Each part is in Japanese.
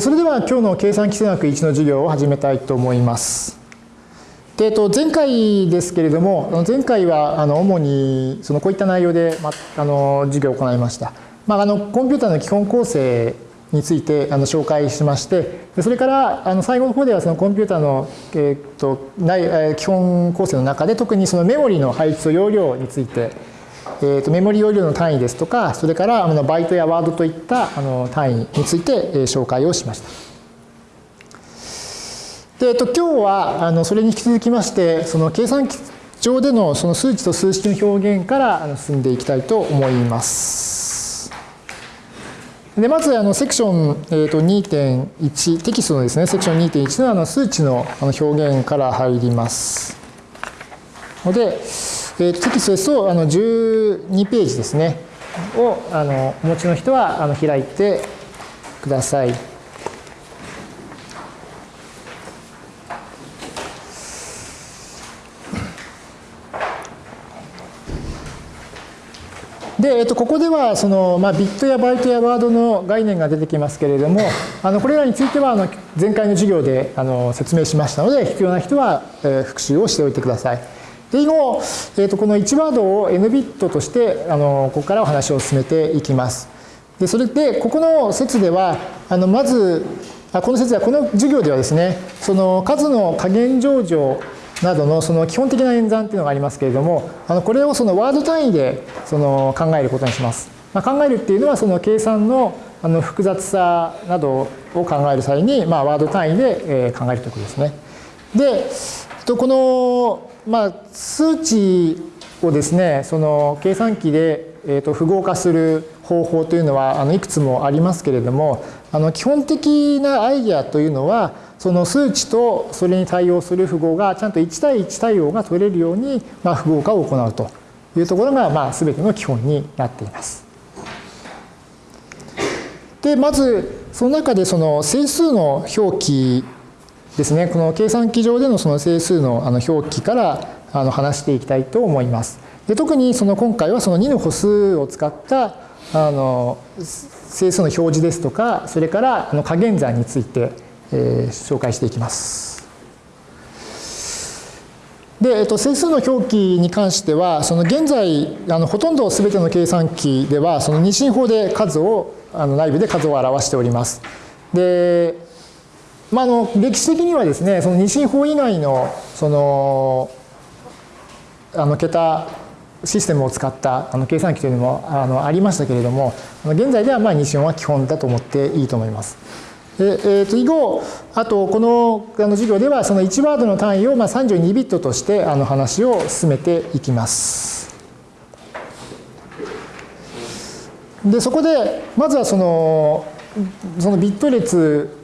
それでは今日の計算基数学1の授業を始めたいと思います。で、えっと、前回ですけれども、前回はあの主にそのこういった内容で、ま、あの授業を行いました。まあ、あのコンピューターの基本構成についてあの紹介しまして、それからあの最後の方ではそのコンピューターの、えっと、基本構成の中で特にそのメモリの配置と容量についてえーと、メモリ容量の単位ですとか、それからあのバイトやワードといったあの単位について、えー、紹介をしました。で、えっと、今日はあのそれに引き続きまして、その計算機上でのその数値と数式の表現から進んでいきたいと思います。でまずあのセクション、えー、と2.1テキストのですねセクション2.1のあの数値のあの表現から入ります。ので、えー、テキストですとあの12ページですねをあのお持ちの人はあの開いてください。で、えっと、ここではその、まあ、ビットやバイトやワードの概念が出てきますけれどもあのこれらについてはあの前回の授業であの説明しましたので必要な人は、えー、復習をしておいてください。で以後、えー、とこの1ワードを n ビットとしてあのここからお話を進めていきます。でそれでここの説ではあのまずあこの説ではこの授業ではですねその数の加減上場などのその基本的な演算っていうのがありますけれどもあのこれをそのワード単位でその考えることにします。まあ、考えるっていうのはその計算のあの複雑さなどを考える際に、まあ、ワード単位で考えるということですね。でこのまあ、数値をですねその計算機で、えー、と符号化する方法というのはあのいくつもありますけれどもあの基本的なアイデアというのはその数値とそれに対応する符号がちゃんと1対1対応が取れるように、まあ、符号化を行うというところが、まあ、全ての基本になっています。でまずその中でその整数の表記ですね、この計算機上でのその整数のあの表記からあの話していきたいと思います。で特にその今回はその2の歩数を使ったあの整数の表示ですとか、それからあの加減算について、えー、紹介していきます。で、えっと、整数の表記に関しては、その現在、あのほとんど全ての計算機では、その二進法で数を、あの内部で数を表しております。で、まあ、あの歴史的にはですねその二進法以外のそのあの桁システムを使ったあの計算機というのもあのありましたけれども現在ではまあ二進法は基本だと思っていいと思います。でえー、と以後あとこのあの授業ではその1ワードの単位をまあ32ビットとしてあの話を進めていきます。でそこでまずはそのそのビット列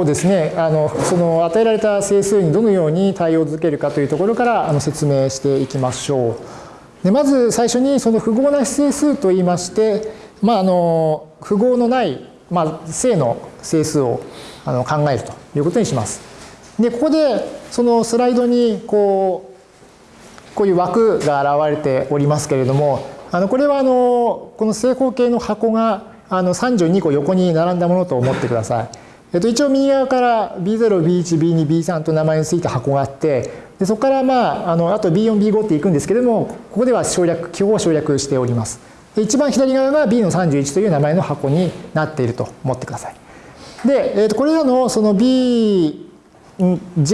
をですねあのその与えられた整数にどのように対応づけるかというところからあの説明していきましょう。でまず最初にその符号なし整数といいまして、まあ、あの符号のない、まあ、正の整数をあの考えるということにします。でここでそのスライドにこうこういう枠が現れておりますけれどもあのこれはあのこの正方形の箱があの32個横に並んだものと思ってください。えっと、一応右側から B0、B1、B2、B3 と名前の付いた箱があってでそこからまああのあと B4、B5 っていくんですけれどもここでは省略記号を省略しております。で一番左側が B の31という名前の箱になっていると思ってください。で、えっと、これらのその BJ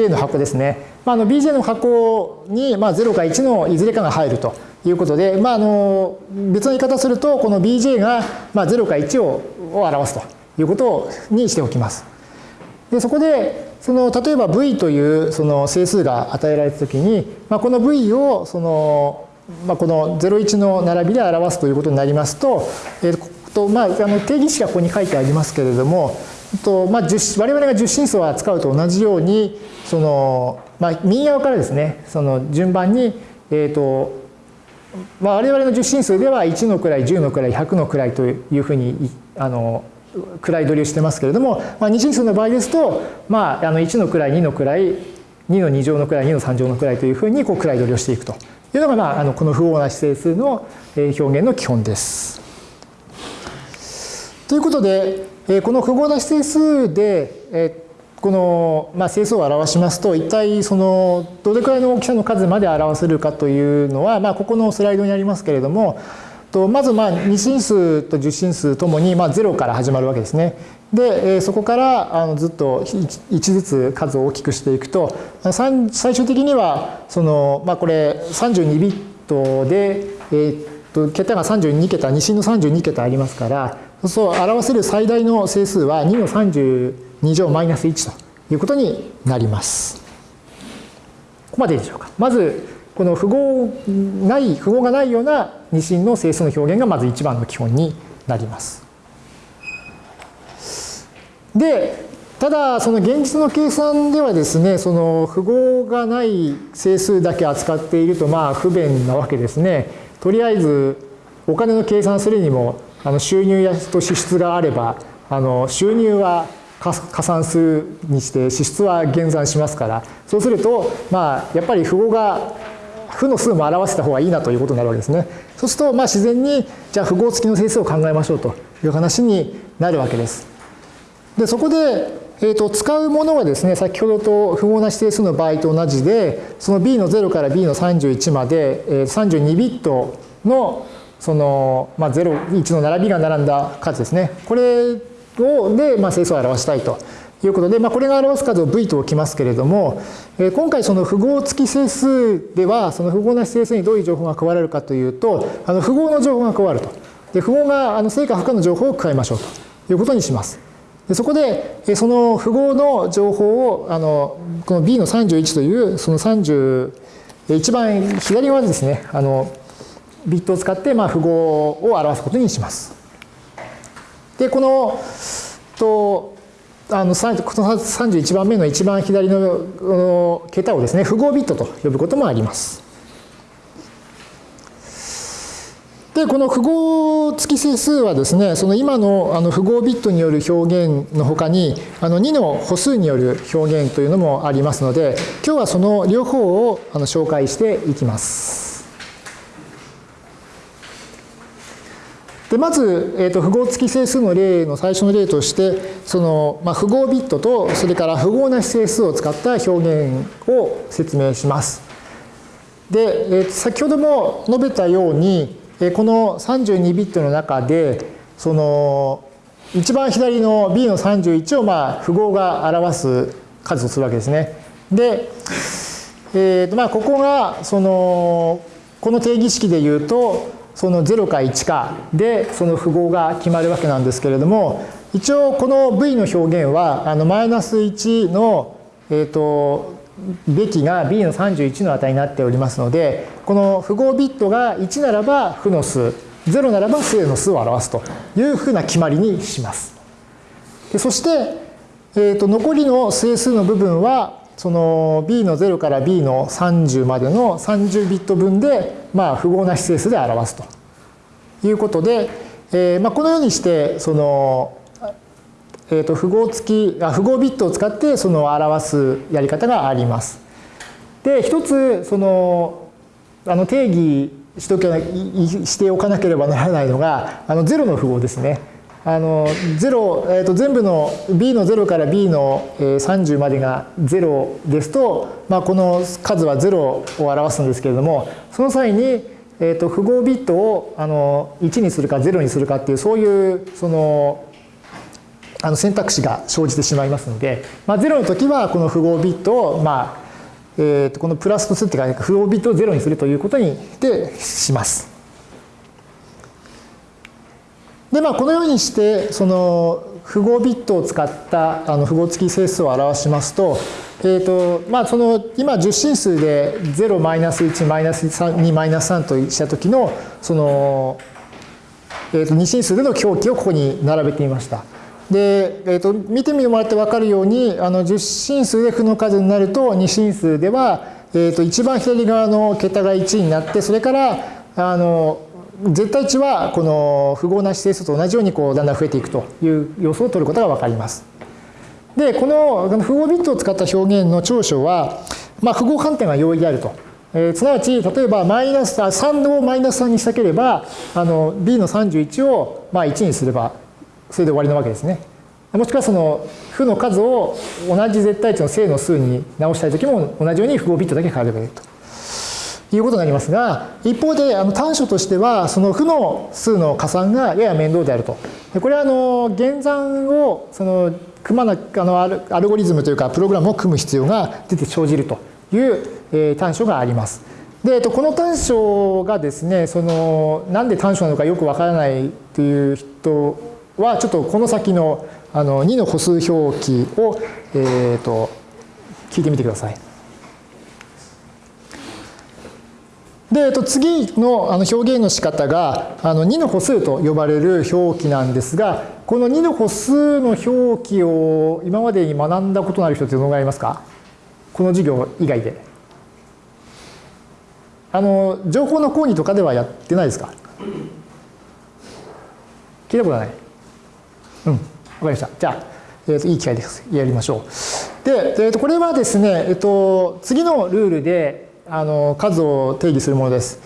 の箱ですね、まあ、あの BJ の箱にまあ0か1のいずれかが入るということで、まあ、あの別の言い方するとこの BJ がまあ0か1を表すと。いうことにしておきます。でそこでその例えば v というその整数が与えられたときに、まあ、この v をその、まあ、この01の並びで表すということになりますと,、えーとまあ、あの定義式がここに書いてありますけれどもと、まあ、我々が十進数を扱うと同じようにその、まあ、右側からですねその順番に、えーとまあ、我々の十進数では1の位10の位100の位というふうにあの位取りをしてますけれども、まあ、二進数の場合ですと、まあ、あの1の位2の位2の2乗の位2の3乗の位というふうにこう位取りをしていくというのが、まあ、あのこの符号なし整数の表現の基本です。ということで、えこの符号なし整数で、えこの、まあ、整数を表しますと一体そのどれくらいの大きさの数まで表せるかというのは、まあ、ここのスライドにありますけれどもとまずまあ2進数と10進数ともにまあ0から始まるわけですね。で、そこからあのずっと1ずつ数を大きくしていくと最終的にはその、まあ、これ32ビットで、えー、と桁が32桁2進の32桁ありますからそう表せる最大の整数は2の32乗マイナス1ということになります。ここまででしょうか。まずこの符号ない符号がないような二進の整数の表現がまず一番の基本になります。でただその現実の計算ではですねその符号がない整数だけ扱っているとまあ不便なわけですね。とりあえずお金の計算するにもあの収入やと支出があればあの収入は加算数にして支出は減算しますからそうするとまあやっぱり符号が負の数も表せた方がいいなということになるわけですね。そうするとまあ自然にじゃあ符号付きの整数を考えましょうという話になるわけです。でそこでえーと、使うものはですね先ほどと符号なし整数の場合と同じでその b の0から b の31まで、えー、32ビットのその、まあ、0、1の並びが並んだ数ですね。これをで、まあ、整数を表したいということで、まあ、これが表す数を v と置きますけれども、えー、今回その符号付き整数ではその符号なし整数にどういう情報が加われるかというとあの符号の情報が加わると。で符号があの正か負荷の情報を加えましょうということにします。でそこでその符号の情報をあのこの b の31というその30一番左側ですねあのビットを使ってまあ符号を表すことにします。でこのとあのこの31番目の一番左の桁をですね符号ビットと呼ぶこともあります。で、この符号付き整数はですね、その今のあの符号ビットによる表現のほかに、あの2の歩数による表現というのもありますので、今日はその両方をあの紹介していきます。でまず、えーと、符号付き整数の例の最初の例として、その、まあ、符号ビットと、それから符号なし整数を使った表現を説明します。で、えー、先ほども述べたように、えこの32ビットの中でその一番左の B の31をまあ符号が表す数とするわけですね。で、えーとまあ、ここがそのこの定義式で言うとその0か1かでその符号が決まるわけなんですけれども一応この V の表現はあのマイナス1の、えーとべきが b の31の値になっておりますのでこの符号ビットが1ならば負の数0ならば正の数を表すというふうな決まりにします。でそして、えー、と残りの整数の部分はその b の0から b の30までの30ビット分で、まあ、符号なし整数で表すということで、えーまあ、このようにしてそのえー、と符号付きあ符号ビットを使ってその表すやり方があります。で一つそのあの定義しとけしておかなければならないのがあの0の符号ですね。あの0、えー、と全部の b の0から b の30までが0ですと、まあ、この数は0を表すんですけれどもその際に、えー、と符号ビットをあの1にするか0にするかっていうそういうそのあの選択肢が生じてしまいますので、まあ、0の時はこの符号ビットを、まあえー、とこのプラスとするっていうか符号ビットを0にするということにでします。でまあこのようにしてその符号ビットを使ったあの符号付き整数を表しますと,、えーとまあ、その今10進数で0マイナス1マイナス2マイナス3とした時のその、えー、と2進数での表記をここに並べてみました。で、えーと、見てみてもらって分かるようにあの10進数で負の数になると2進数では、えーと、一番左側の桁が1になってそれからあの絶対値はこの符号なし整数と同じようにこうだんだん増えていくという様子を取ることが分かります。でこの符号ビットを使った表現の長所は、まあ、符号判定が容易であると。えー、すなわち例えばマイナス3をマイナス3にしたければあの b の31をまあ1にすればそれで終わりなわけですね。もしくはその負の数を同じ絶対値の正の数に直したいときも同じように符号ビットだけ変えればいいと。いうことになりますが、一方であの短所としては、その負の数の加算がやや面倒であると。でこれはあの減算をその組まなあのアルゴリズムというかプログラムを組む必要が出て生じるという、えー、短所があります。で、えっと、この短所がですね、そのなんで短所なのかよくわからないという人は、ちょっとこの先のあの2の歩数表記を、えーと、聞いてみてください。で、えっと、次のあの表現の仕方があの2の歩数と呼ばれる表記なんですが、この2の歩数の表記を今までに学んだことのある人ってどのぐらいいますか？この授業以外で。あの、情報の講義とかではやってないですか？聞いたことないうん。わかりました。じゃあ、えー、といい機会です。やりましょう。で、えー、とこれはですね、えっ、ー、と、次のルールであの数を定義するものです。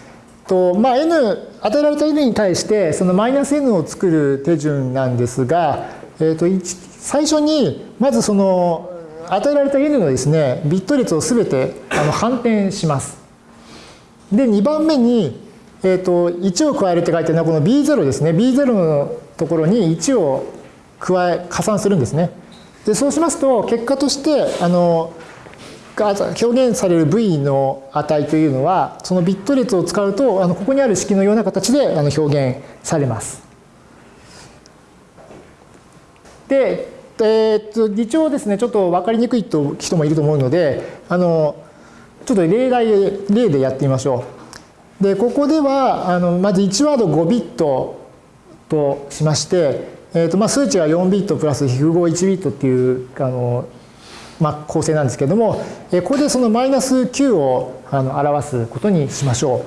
とまあ、n 与えられた n に対してそのマイナス n を作る手順なんですが、えー、と最初にまずその与えられた n のですねビット列をすべてあの反転します。で2番目に、えー、と1を加えるって書いてるのはこの b0 ですね b0 のところに1を加え、加算するんですね。で、そうしますと、結果として、あの、が表現される v の値というのは、そのビット列を使うと、あのここにある式のような形であの表現されます。で、えー、っと一応ですね、ちょっと分かりにくいと人もいると思うので、あのちょっと例題例でやってみましょう。で、ここでは、あのまず1ワード5ビットとしまして、えーとまあ、数値が4ビットプラス符号1ビットっていうあの、まあ、構成なんですけれども、え、ここでそのマイナス9をあの表すことにしましょ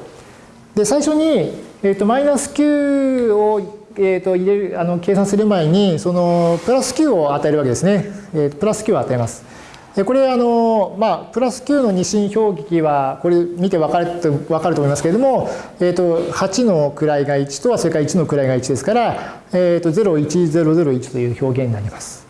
う。で最初に、えーと、マイナス9を、えーと、入れるあの計算する前にそのプラス9を与えるわけですね。えー、プラス9を与えます。これあの、まあ、プラス9の二進表記はこれ見て分かると分かると思いますけれども、えー、と8の位が1とそれから1の位が1ですから、えー、と01001という表現になります。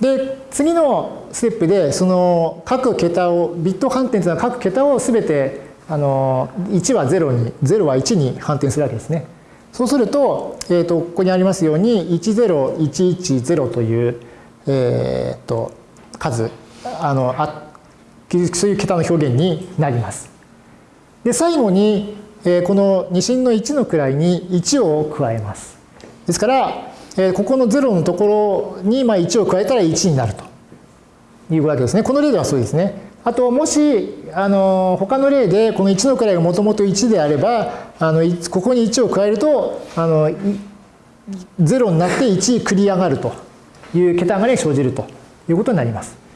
で次のステップでその各桁をビット反転というのは各桁を全てあの1は0に0は1に反転するわけですね。そうすると,、えー、とここにありますように10110という、えー、と数あのあそういう桁の表現になります。で最後に、えー、この2進の1の位に1を加えます。ですから、えー、ここの0のところにまあ1を加えたら1になるというわけですね。この例ではそうですね。あともしあの他の例でこの1の位がもともと1であればあのここに1を加えるとあの0になって1繰り上がるという桁上がりが生じるということになります。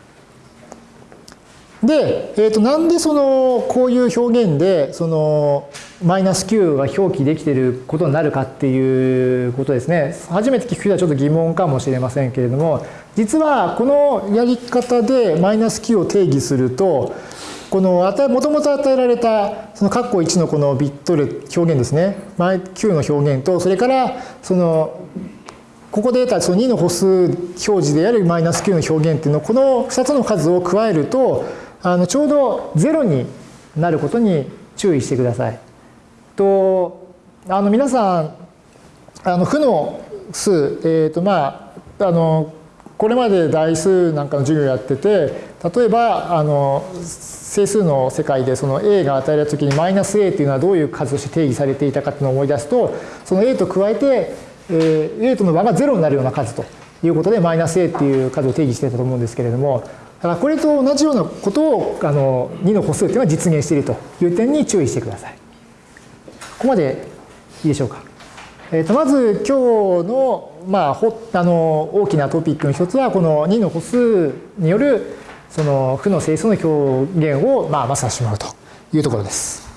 で、えー、となんでそのこういう表現でそのマイナス9が表記できていることになるかっていうことですね。初めて聞く人はちょっと疑問かもしれませんけれども、実はこのやり方でマイナス9を定義すると、このもともと与えられたその括弧1のこのビットル表現ですね。9の表現と、それからそのここで得たその2の歩数表示であるマイナス9の表現っていうのをこの2つの数を加えるとあのちょうど0になることに注意してください。とあの皆さんあの負の数、えーとまあ、あのこれまで代数なんかの授業やってて例えばあの整数の世界でその a が与えられた時にマイナス a っていうのはどういう数として定義されていたかっていうのを思い出すとその a と加えてえー、A との和が0になるような数ということでマイナス A っていう数を定義してたと思うんですけれどもからこれと同じようなことをあの2の歩数というのは実現しているという点に注意してください。ここまでいいでしょうか。えー、とまず今日の,、まあ、ほあの大きなトピックの一つはこの2の歩数によるその負の整数の表現を、まあ、まさしてしまうというところです。